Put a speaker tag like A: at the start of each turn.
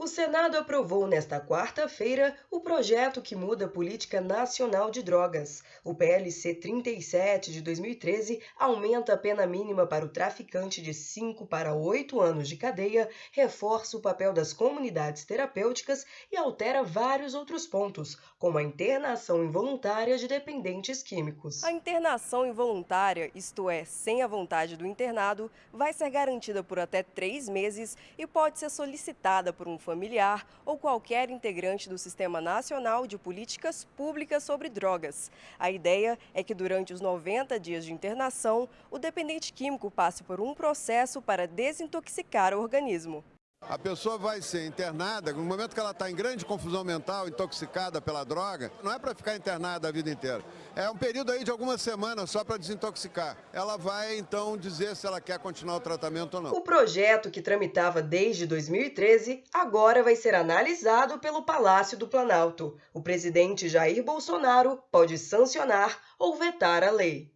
A: O Senado aprovou nesta quarta-feira o projeto que muda a Política Nacional de Drogas. O PLC 37 de 2013 aumenta a pena mínima para o traficante de 5 para 8 anos de cadeia, reforça o papel das comunidades terapêuticas e altera vários outros pontos, como a internação involuntária de dependentes químicos.
B: A internação involuntária, isto é, sem a vontade do internado, vai ser garantida por até três meses e pode ser solicitada por um familiar ou qualquer integrante do Sistema Nacional de Políticas Públicas sobre Drogas. A ideia é que durante os 90 dias de internação, o dependente químico passe por um processo para desintoxicar o organismo.
C: A pessoa vai ser internada, no momento que ela está em grande confusão mental, intoxicada pela droga, não é para ficar internada a vida inteira. É um período aí de algumas semanas só para desintoxicar. Ela vai então dizer se ela quer continuar o tratamento ou não.
A: O projeto, que tramitava desde 2013, agora vai ser analisado pelo Palácio do Planalto. O presidente Jair Bolsonaro pode sancionar ou vetar a lei.